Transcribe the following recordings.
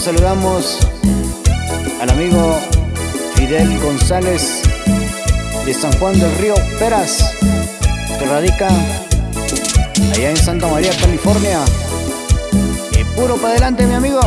saludamos al amigo Fidel González de San Juan del Río Peras, que radica allá en Santa María, California. Y puro para adelante, mi amigo.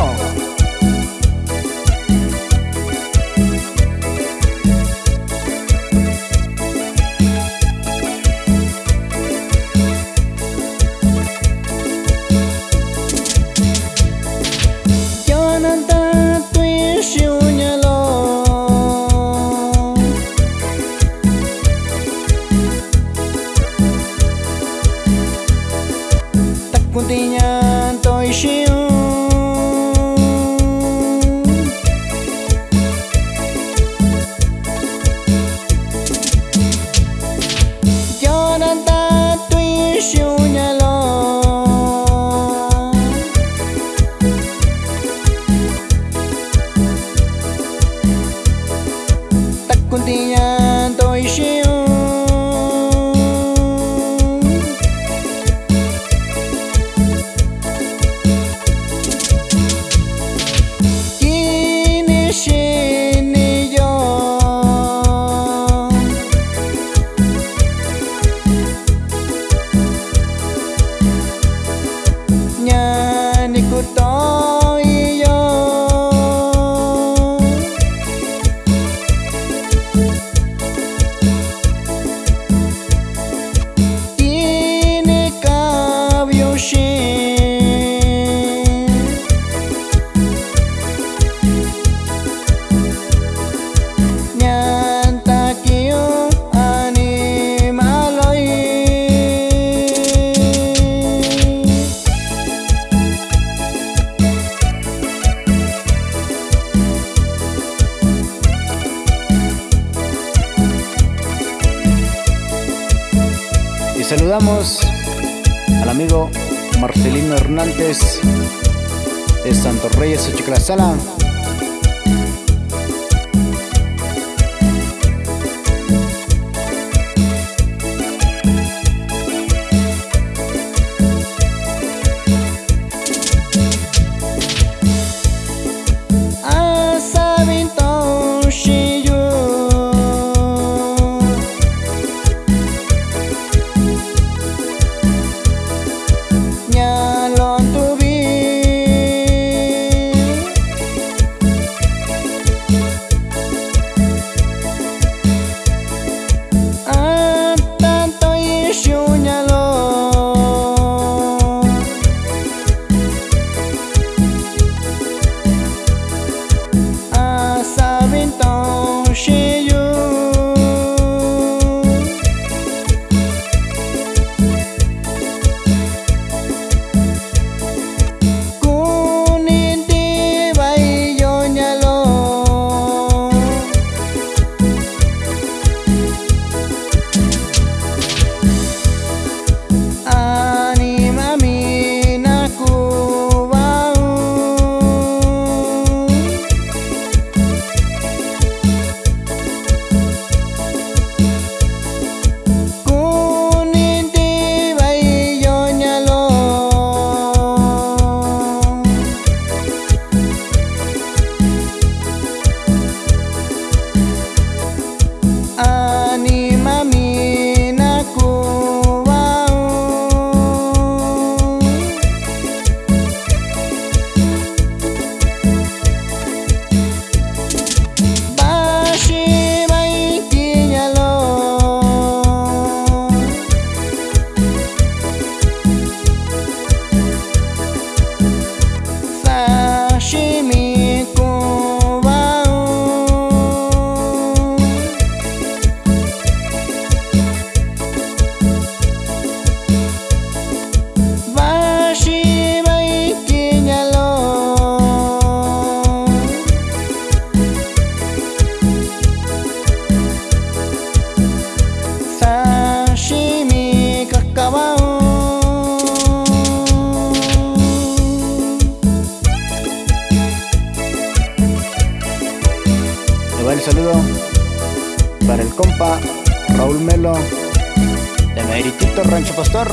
tôi xin saludamos al amigo Marcelino Hernández de Santos Reyes, Sala. Saludo para el compa Raúl Melo de Meritito Rancho Pastor.